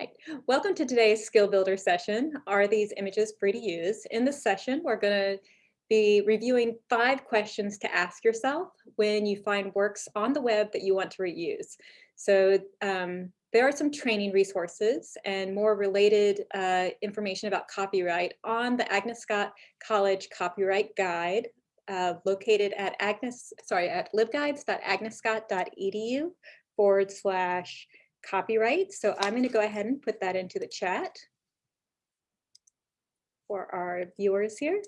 Hi. Welcome to today's Skill Builder session. Are these images free to use? In this session, we're going to be reviewing five questions to ask yourself when you find works on the web that you want to reuse. So um, there are some training resources and more related uh, information about copyright on the Agnes Scott College Copyright Guide uh, located at Agnes, sorry, at libguides.agnesscott.edu forward slash copyright. So I'm going to go ahead and put that into the chat for our viewers here.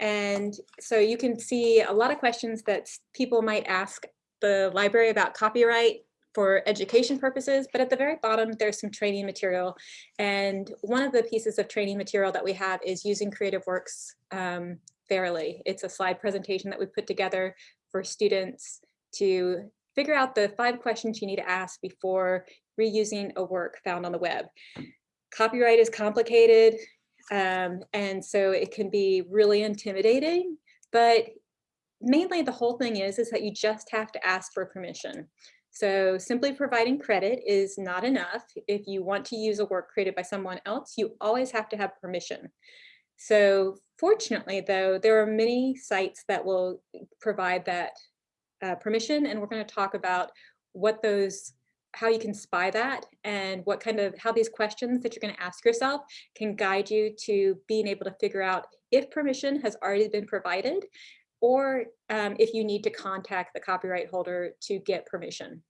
And so you can see a lot of questions that people might ask the library about copyright for education purposes, but at the very bottom, there's some training material. And one of the pieces of training material that we have is using Creative Works um, fairly. It's a slide presentation that we put together for students to figure out the five questions you need to ask before reusing a work found on the web. Copyright is complicated, um, and so it can be really intimidating, but mainly the whole thing is, is that you just have to ask for permission. So simply providing credit is not enough. If you want to use a work created by someone else, you always have to have permission. So fortunately, though, there are many sites that will provide that uh, permission and we're going to talk about what those how you can spy that and what kind of how these questions that you're going to ask yourself can guide you to being able to figure out if permission has already been provided or um, if you need to contact the copyright holder to get permission.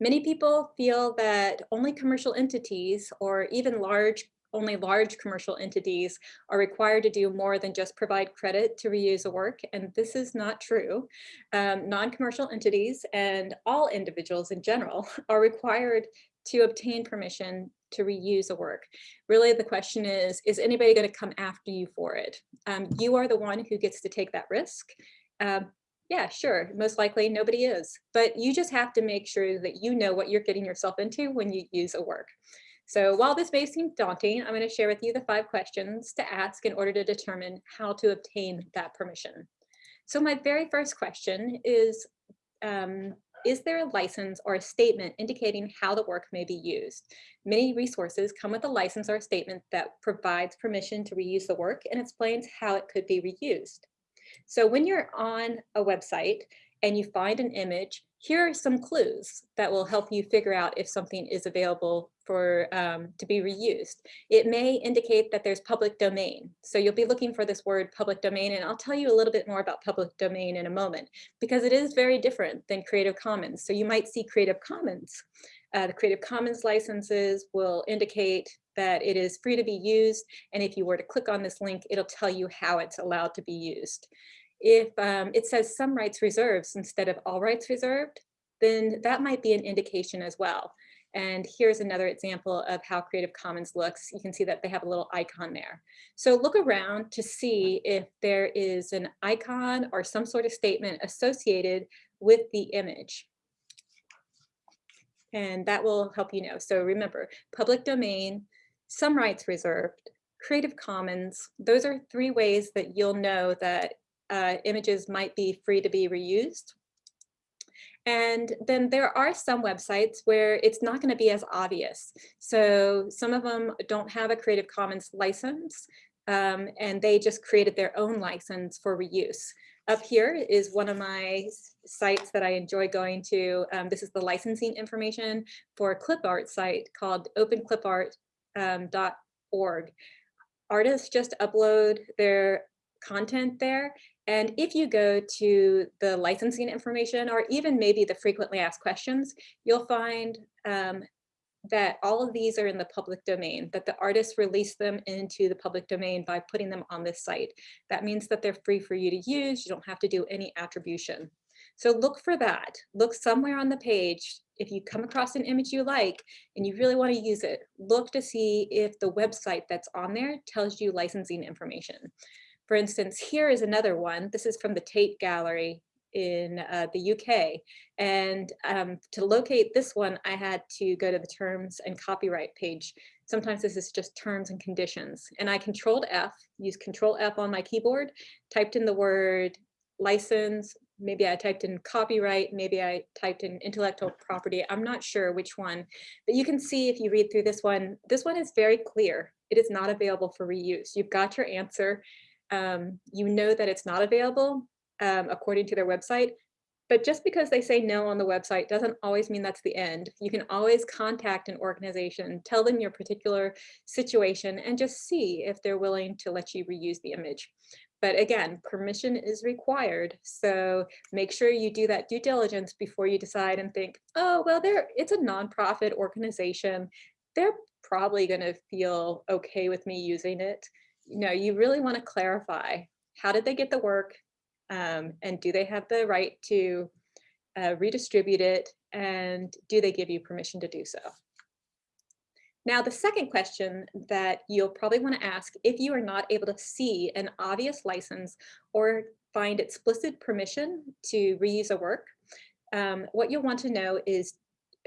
Many people feel that only commercial entities or even large only large commercial entities are required to do more than just provide credit to reuse a work, and this is not true. Um, Non-commercial entities and all individuals in general are required to obtain permission to reuse a work. Really, the question is, is anybody going to come after you for it? Um, you are the one who gets to take that risk. Um, yeah, sure, most likely nobody is, but you just have to make sure that you know what you're getting yourself into when you use a work. So while this may seem daunting, I'm going to share with you the five questions to ask in order to determine how to obtain that permission. So my very first question is, um, is there a license or a statement indicating how the work may be used? Many resources come with a license or a statement that provides permission to reuse the work and explains how it could be reused. So when you're on a website and you find an image, here are some clues that will help you figure out if something is available for um, to be reused. It may indicate that there's public domain. So you'll be looking for this word public domain, and I'll tell you a little bit more about public domain in a moment, because it is very different than Creative Commons. So you might see Creative Commons. Uh, the Creative Commons licenses will indicate that it is free to be used, and if you were to click on this link, it'll tell you how it's allowed to be used. If um, it says some rights reserved instead of all rights reserved, then that might be an indication as well. And here's another example of how Creative Commons looks. You can see that they have a little icon there. So look around to see if there is an icon or some sort of statement associated with the image. And that will help you know. So remember, public domain, some rights reserved, Creative Commons, those are three ways that you'll know that uh, images might be free to be reused. And then there are some websites where it's not going to be as obvious. So some of them don't have a Creative Commons license um, and they just created their own license for reuse. Up here is one of my sites that I enjoy going to. Um, this is the licensing information for a clip art site called openclipart.org. Um, Artists just upload their content there. And if you go to the licensing information or even maybe the frequently asked questions, you'll find um, that all of these are in the public domain, that the artists release them into the public domain by putting them on this site. That means that they're free for you to use. You don't have to do any attribution. So look for that. Look somewhere on the page. If you come across an image you like and you really want to use it, look to see if the website that's on there tells you licensing information. For instance, here is another one. This is from the Tate Gallery in uh, the UK. And um, to locate this one, I had to go to the terms and copyright page. Sometimes this is just terms and conditions. And I controlled F, used control F on my keyboard, typed in the word license, maybe I typed in copyright, maybe I typed in intellectual property. I'm not sure which one, but you can see if you read through this one, this one is very clear. It is not available for reuse. You've got your answer. Um, you know that it's not available um, according to their website, but just because they say no on the website doesn't always mean that's the end. You can always contact an organization, tell them your particular situation and just see if they're willing to let you reuse the image. But again, permission is required. So make sure you do that due diligence before you decide and think, oh, well, it's a nonprofit organization. They're probably gonna feel okay with me using it. You know, you really wanna clarify, how did they get the work? Um, and do they have the right to uh, redistribute it? And do they give you permission to do so? Now, the second question that you'll probably want to ask if you are not able to see an obvious license or find explicit permission to reuse a work, um, what you'll want to know is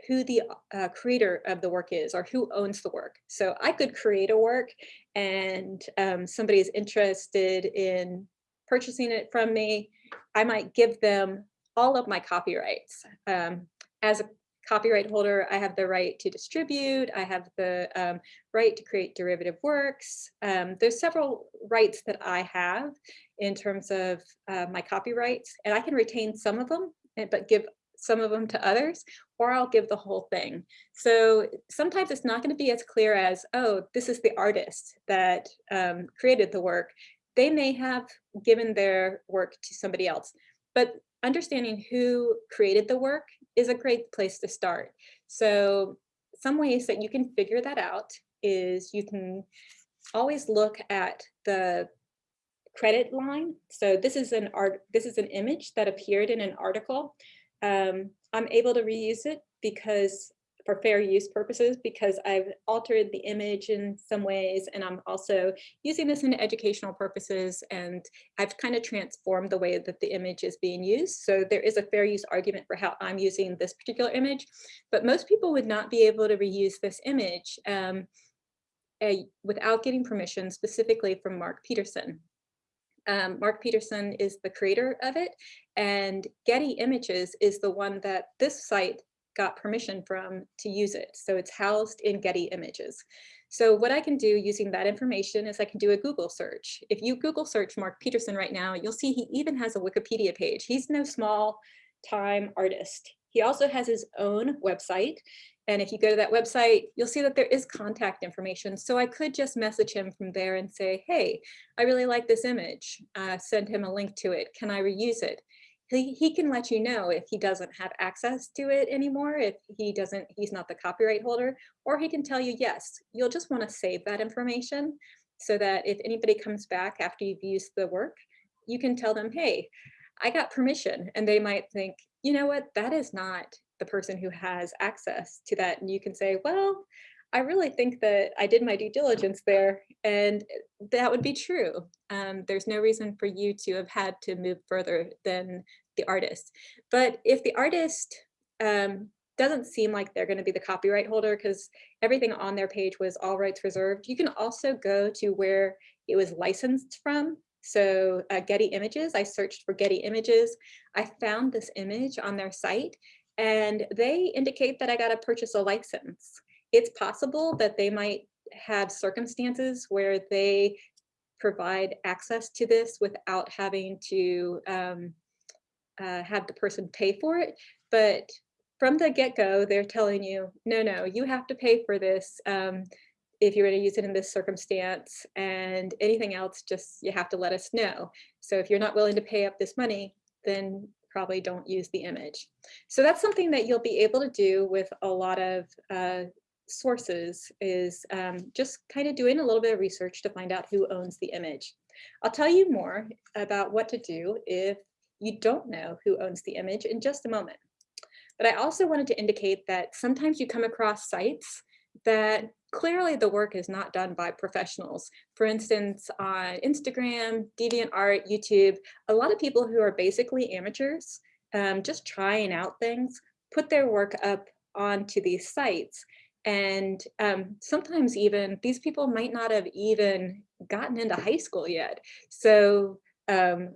who the uh, creator of the work is or who owns the work. So I could create a work and um, somebody is interested in purchasing it from me, I might give them all of my copyrights. Um, as a copyright holder, I have the right to distribute, I have the um, right to create derivative works. Um, there's several rights that I have in terms of uh, my copyrights, and I can retain some of them, eh, but give some of them to others, or I'll give the whole thing. So sometimes it's not going to be as clear as, oh, this is the artist that um, created the work they may have given their work to somebody else, but understanding who created the work is a great place to start. So some ways that you can figure that out is you can always look at the credit line. So this is an art, this is an image that appeared in an article. Um, I'm able to reuse it because for fair use purposes because I've altered the image in some ways and I'm also using this in educational purposes and I've kind of transformed the way that the image is being used. So there is a fair use argument for how I'm using this particular image, but most people would not be able to reuse this image um, without getting permission specifically from Mark Peterson. Um, Mark Peterson is the creator of it and Getty Images is the one that this site got permission from to use it. So it's housed in Getty Images. So what I can do using that information is I can do a Google search. If you Google search Mark Peterson right now, you'll see he even has a Wikipedia page. He's no small time artist. He also has his own website. And if you go to that website, you'll see that there is contact information. So I could just message him from there and say, hey, I really like this image. Uh, send him a link to it. Can I reuse it? he, he can let you know if he doesn't have access to it anymore, if he doesn't, he's not the copyright holder, or he can tell you, yes, you'll just want to save that information so that if anybody comes back after you've used the work, you can tell them, hey, I got permission. And they might think, you know what, that is not the person who has access to that. And you can say, well, I really think that I did my due diligence there and that would be true. Um, there's no reason for you to have had to move further than the artist. But if the artist um, doesn't seem like they're going to be the copyright holder because everything on their page was all rights reserved, you can also go to where it was licensed from. So uh, Getty Images, I searched for Getty Images. I found this image on their site and they indicate that I got to purchase a license it's possible that they might have circumstances where they provide access to this without having to um, uh, have the person pay for it. But from the get-go, they're telling you, no, no, you have to pay for this um, if you're going to use it in this circumstance and anything else, just you have to let us know. So if you're not willing to pay up this money, then probably don't use the image. So that's something that you'll be able to do with a lot of uh, sources is um, just kind of doing a little bit of research to find out who owns the image. I'll tell you more about what to do if you don't know who owns the image in just a moment. But I also wanted to indicate that sometimes you come across sites that clearly the work is not done by professionals. For instance, on Instagram, DeviantArt, YouTube, a lot of people who are basically amateurs, um, just trying out things, put their work up onto these sites and um, sometimes even these people might not have even gotten into high school yet. So um,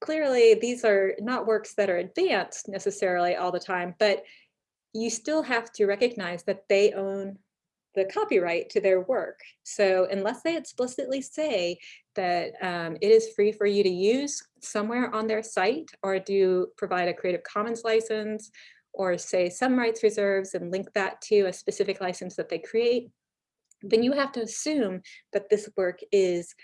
clearly these are not works that are advanced necessarily all the time, but you still have to recognize that they own the copyright to their work. So unless they explicitly say that um, it is free for you to use somewhere on their site or do provide a Creative Commons license or say some rights reserves and link that to a specific license that they create, then you have to assume that this work is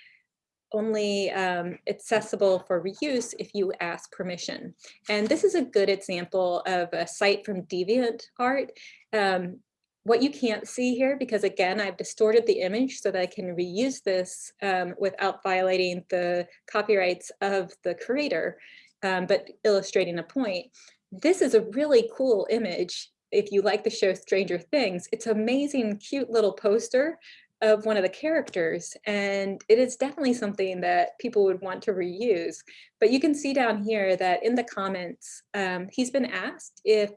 only um, accessible for reuse if you ask permission. And this is a good example of a site from DeviantArt. Um, what you can't see here, because again, I've distorted the image so that I can reuse this um, without violating the copyrights of the creator, um, but illustrating a point. This is a really cool image if you like the show Stranger Things. It's amazing, cute little poster of one of the characters and it is definitely something that people would want to reuse but you can see down here that in the comments um, he's been asked if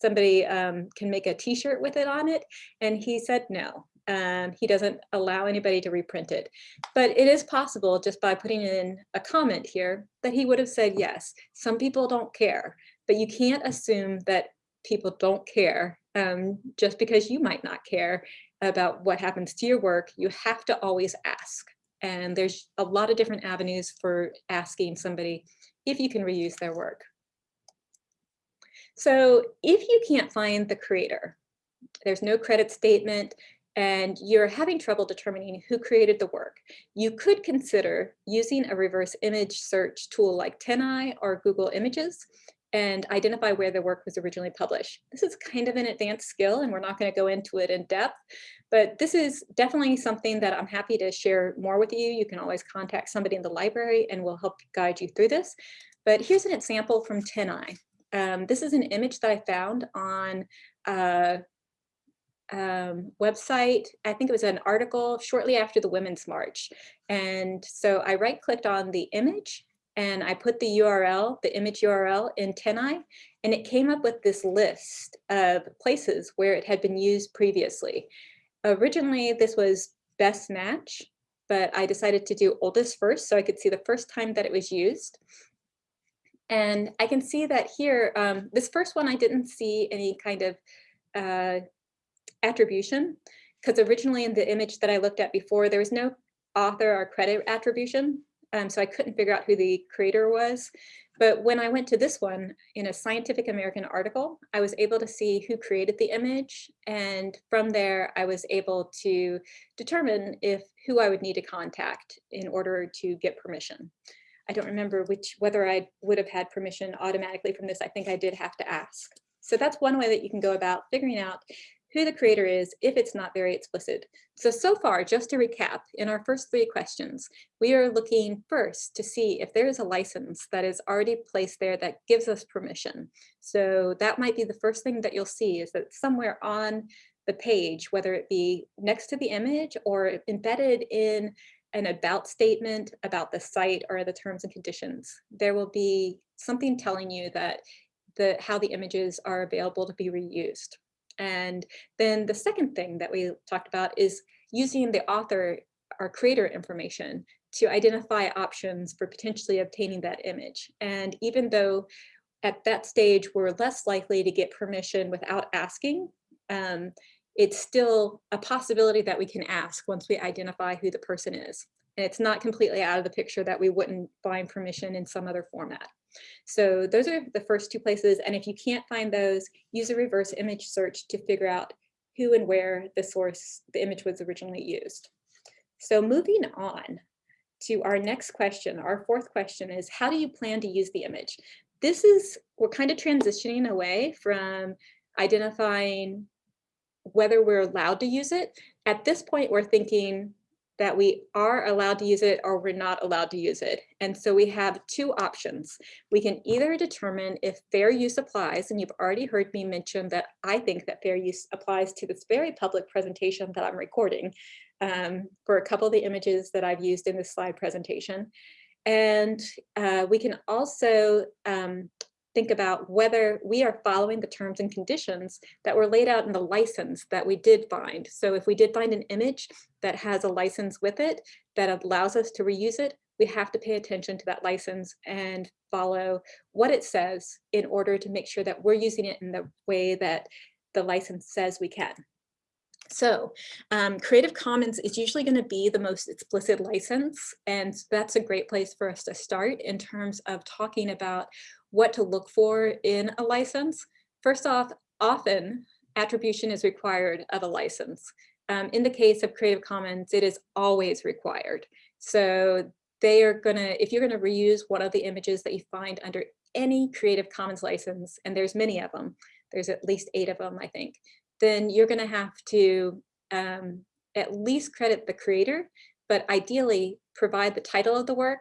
somebody um, can make a t-shirt with it on it and he said no um, he doesn't allow anybody to reprint it but it is possible just by putting in a comment here that he would have said yes some people don't care but you can't assume that people don't care um, just because you might not care about what happens to your work, you have to always ask. And there's a lot of different avenues for asking somebody if you can reuse their work. So if you can't find the creator, there's no credit statement, and you're having trouble determining who created the work, you could consider using a reverse image search tool like TinEye or Google Images and identify where the work was originally published. This is kind of an advanced skill and we're not going to go into it in depth, but this is definitely something that I'm happy to share more with you. You can always contact somebody in the library and we'll help guide you through this. But here's an example from TinEye. Um, this is an image that I found on a um, website. I think it was an article shortly after the Women's March. And so I right clicked on the image and I put the URL, the image URL in TinEye, and it came up with this list of places where it had been used previously. Originally, this was best match, but I decided to do oldest first so I could see the first time that it was used. And I can see that here, um, this first one, I didn't see any kind of uh, attribution because originally in the image that I looked at before, there was no author or credit attribution. Um, so I couldn't figure out who the creator was. But when I went to this one in a Scientific American article, I was able to see who created the image. And from there, I was able to determine if who I would need to contact in order to get permission. I don't remember which whether I would have had permission automatically from this. I think I did have to ask. So that's one way that you can go about figuring out who the creator is if it's not very explicit. So, so far, just to recap, in our first three questions, we are looking first to see if there is a license that is already placed there that gives us permission. So that might be the first thing that you'll see is that somewhere on the page, whether it be next to the image or embedded in an about statement about the site or the terms and conditions, there will be something telling you that the how the images are available to be reused. And then the second thing that we talked about is using the author or creator information to identify options for potentially obtaining that image. And even though at that stage we're less likely to get permission without asking, um, it's still a possibility that we can ask once we identify who the person is. And it's not completely out of the picture that we wouldn't find permission in some other format. So those are the first two places. And if you can't find those, use a reverse image search to figure out who and where the source, the image was originally used. So moving on to our next question, our fourth question is, how do you plan to use the image? This is, we're kind of transitioning away from identifying whether we're allowed to use it. At this point, we're thinking, that we are allowed to use it or we're not allowed to use it. And so we have two options. We can either determine if fair use applies, and you've already heard me mention that I think that fair use applies to this very public presentation that I'm recording um, for a couple of the images that I've used in this slide presentation. And uh, we can also um, think about whether we are following the terms and conditions that were laid out in the license that we did find. So if we did find an image that has a license with it that allows us to reuse it, we have to pay attention to that license and follow what it says in order to make sure that we're using it in the way that the license says we can. So um, Creative Commons is usually going to be the most explicit license, and that's a great place for us to start in terms of talking about what to look for in a license. First off, often attribution is required of a license. Um, in the case of Creative Commons, it is always required. So they are gonna, if you're gonna reuse one of the images that you find under any Creative Commons license, and there's many of them, there's at least eight of them, I think, then you're gonna have to um, at least credit the creator, but ideally provide the title of the work,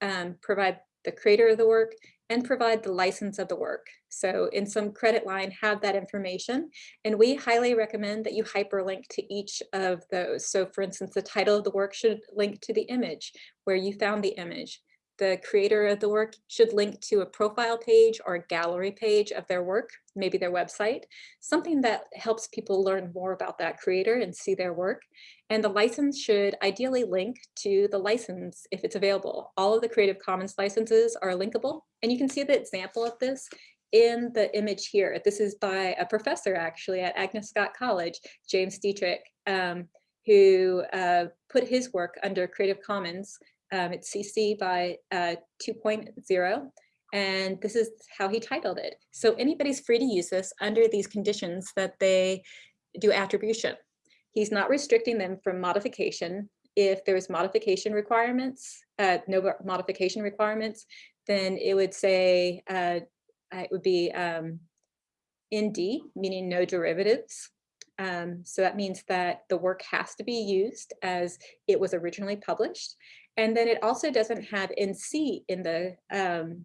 um, provide the creator of the work, and provide the license of the work. So in some credit line, have that information. And we highly recommend that you hyperlink to each of those. So for instance, the title of the work should link to the image where you found the image the creator of the work should link to a profile page or a gallery page of their work, maybe their website, something that helps people learn more about that creator and see their work. And the license should ideally link to the license if it's available. All of the Creative Commons licenses are linkable. And you can see the example of this in the image here. This is by a professor actually at Agnes Scott College, James Dietrich, um, who uh, put his work under Creative Commons um, it's CC by uh, 2.0. And this is how he titled it. So anybody's free to use this under these conditions that they do attribution. He's not restricting them from modification. If there's modification requirements, uh, no modification requirements, then it would say, uh, it would be um, ND, meaning no derivatives. Um, so that means that the work has to be used as it was originally published. And then it also doesn't have NC in the um,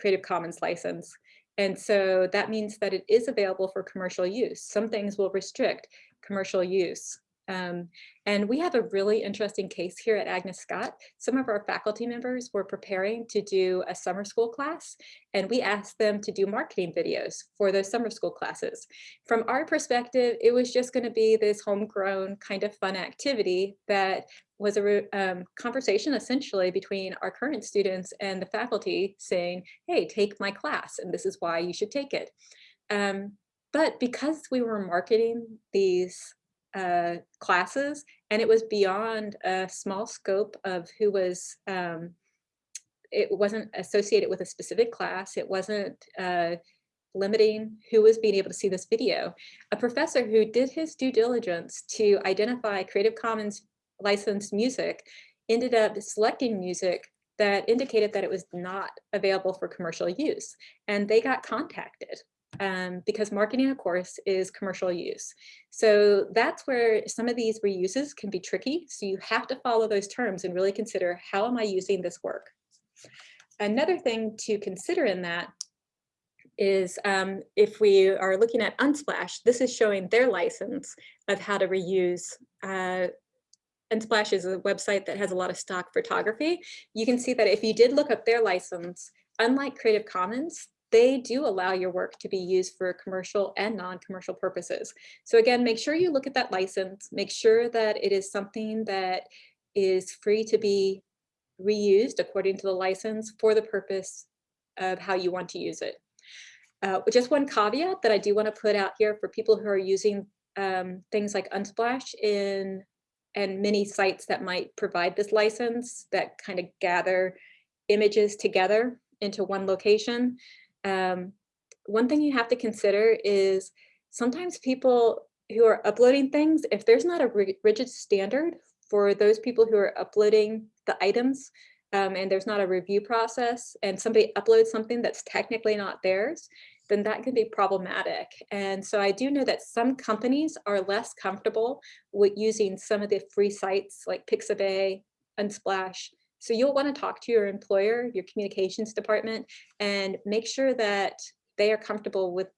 Creative Commons license. And so that means that it is available for commercial use. Some things will restrict commercial use. Um, and we have a really interesting case here at Agnes Scott. Some of our faculty members were preparing to do a summer school class, and we asked them to do marketing videos for those summer school classes. From our perspective, it was just going to be this homegrown kind of fun activity that was a um, conversation essentially between our current students and the faculty saying, hey, take my class, and this is why you should take it. Um, but because we were marketing these uh, classes and it was beyond a small scope of who was, um, it wasn't associated with a specific class. It wasn't uh, limiting who was being able to see this video. A professor who did his due diligence to identify Creative Commons licensed music ended up selecting music that indicated that it was not available for commercial use. And they got contacted um, because marketing, of course, is commercial use. So that's where some of these reuses can be tricky. So you have to follow those terms and really consider how am I using this work? Another thing to consider in that is um, if we are looking at Unsplash, this is showing their license of how to reuse. Uh, Unsplash is a website that has a lot of stock photography. You can see that if you did look up their license, unlike Creative Commons, they do allow your work to be used for commercial and non-commercial purposes. So again, make sure you look at that license, make sure that it is something that is free to be reused according to the license for the purpose of how you want to use it. Uh, just one caveat that I do want to put out here for people who are using um, things like Unsplash in and many sites that might provide this license that kind of gather images together into one location um, one thing you have to consider is sometimes people who are uploading things, if there's not a rigid standard for those people who are uploading the items um, and there's not a review process and somebody uploads something that's technically not theirs, then that can be problematic. And so I do know that some companies are less comfortable with using some of the free sites like Pixabay, Unsplash, so you'll want to talk to your employer, your communications department, and make sure that they are comfortable with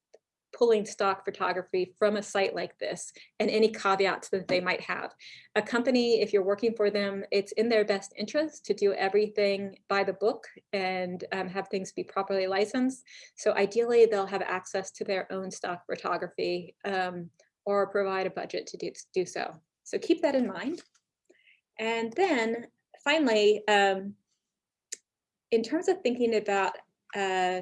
pulling stock photography from a site like this and any caveats that they might have. A company, if you're working for them, it's in their best interest to do everything by the book and um, have things be properly licensed. So ideally, they'll have access to their own stock photography um, or provide a budget to do, to do so. So keep that in mind. And then finally, um, in terms of thinking about uh,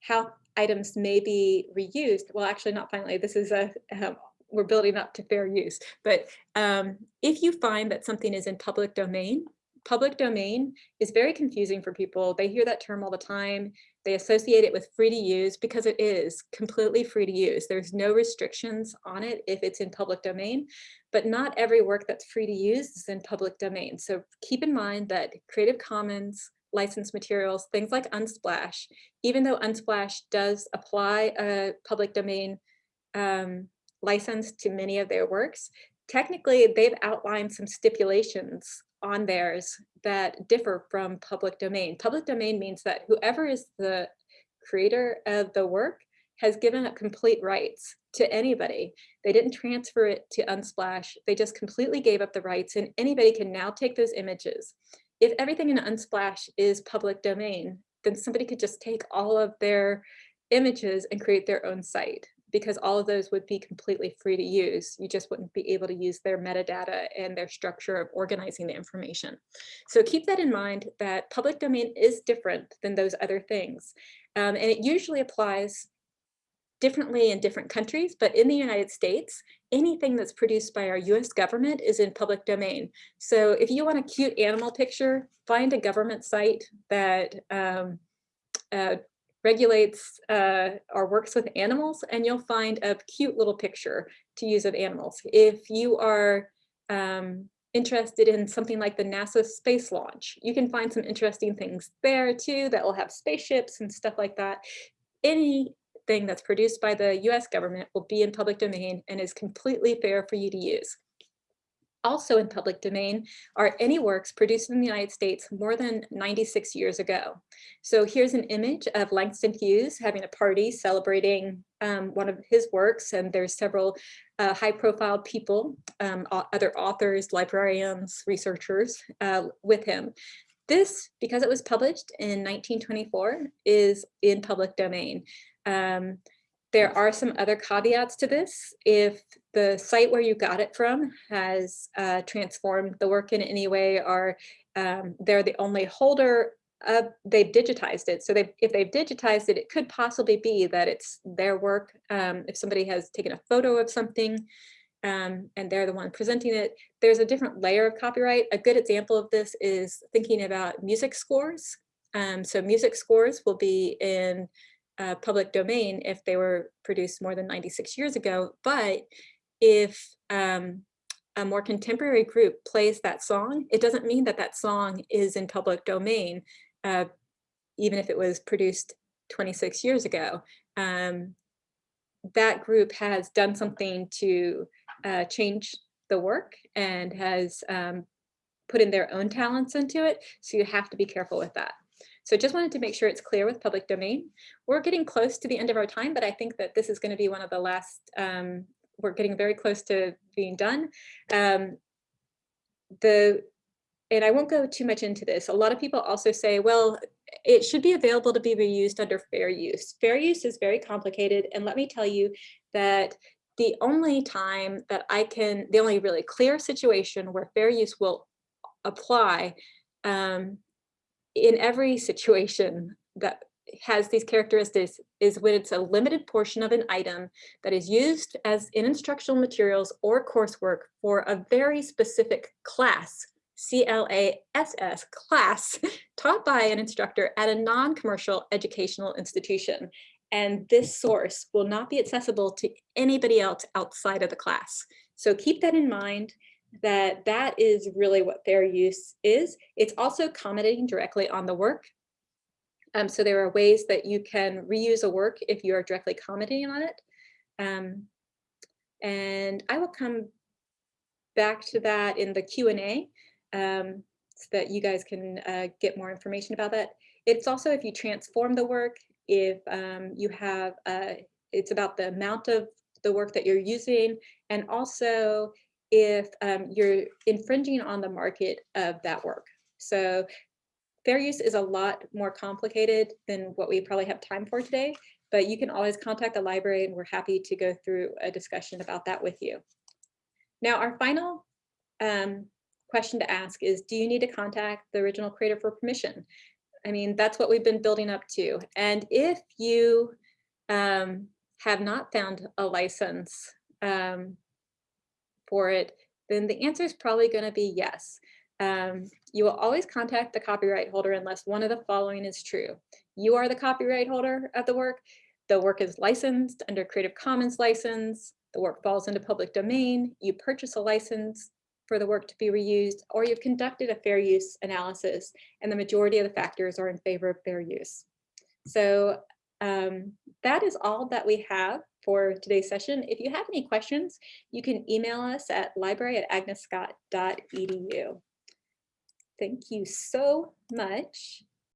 how items may be reused, well, actually not finally, this is a, um, we're building up to fair use, but um, if you find that something is in public domain, public domain is very confusing for people. They hear that term all the time. They associate it with free to use because it is completely free to use. There's no restrictions on it if it's in public domain, but not every work that's free to use is in public domain. So keep in mind that Creative Commons licensed materials, things like Unsplash, even though Unsplash does apply a public domain um, license to many of their works, technically they've outlined some stipulations on theirs that differ from public domain. Public domain means that whoever is the creator of the work has given up complete rights to anybody. They didn't transfer it to Unsplash. They just completely gave up the rights and anybody can now take those images. If everything in Unsplash is public domain, then somebody could just take all of their images and create their own site because all of those would be completely free to use. You just wouldn't be able to use their metadata and their structure of organizing the information. So keep that in mind that public domain is different than those other things. Um, and it usually applies differently in different countries, but in the United States, anything that's produced by our US government is in public domain. So if you want a cute animal picture, find a government site that um, uh, regulates uh, or works with animals and you'll find a cute little picture to use of animals. If you are um, interested in something like the NASA space launch, you can find some interesting things there too that will have spaceships and stuff like that. Anything that's produced by the US government will be in public domain and is completely fair for you to use also in public domain are any works produced in the United States more than 96 years ago. So here's an image of Langston Hughes having a party celebrating um, one of his works and there's several uh, high profile people, um, other authors, librarians, researchers uh, with him. This, because it was published in 1924, is in public domain. Um, there are some other caveats to this. If the site where you got it from has uh, transformed the work in any way or um, they're the only holder of, they've digitized it. So they, if they've digitized it, it could possibly be that it's their work. Um, if somebody has taken a photo of something um, and they're the one presenting it, there's a different layer of copyright. A good example of this is thinking about music scores. Um, so music scores will be in uh, public domain if they were produced more than 96 years ago. But if um, a more contemporary group plays that song, it doesn't mean that that song is in public domain, uh, even if it was produced 26 years ago. Um, that group has done something to uh, change the work and has um, put in their own talents into it. So you have to be careful with that. So just wanted to make sure it's clear with public domain. We're getting close to the end of our time, but I think that this is going to be one of the last, um, we're getting very close to being done. Um, the and I won't go too much into this. A lot of people also say, well, it should be available to be reused under fair use. Fair use is very complicated. And let me tell you that the only time that I can, the only really clear situation where fair use will apply um, in every situation that has these characteristics is when it's a limited portion of an item that is used as in instructional materials or coursework for a very specific class, C-L-A-S-S, class, taught by an instructor at a non-commercial educational institution. And this source will not be accessible to anybody else outside of the class. So keep that in mind that that is really what fair use is. It's also commenting directly on the work. Um, so there are ways that you can reuse a work if you are directly commenting on it. Um, and I will come back to that in the Q&A um, so that you guys can uh, get more information about that. It's also if you transform the work, if um, you have, uh, it's about the amount of the work that you're using and also if um, you're infringing on the market of that work. So fair use is a lot more complicated than what we probably have time for today, but you can always contact the library and we're happy to go through a discussion about that with you. Now, our final um, question to ask is, do you need to contact the original creator for permission? I mean, that's what we've been building up to. And if you um, have not found a license um, for it, then the answer is probably going to be yes. Um, you will always contact the copyright holder unless one of the following is true. You are the copyright holder of the work. The work is licensed under Creative Commons license. The work falls into public domain. You purchase a license for the work to be reused, or you've conducted a fair use analysis, and the majority of the factors are in favor of fair use. So um, that is all that we have for today's session. If you have any questions, you can email us at library at agnesscott.edu. Thank you so much.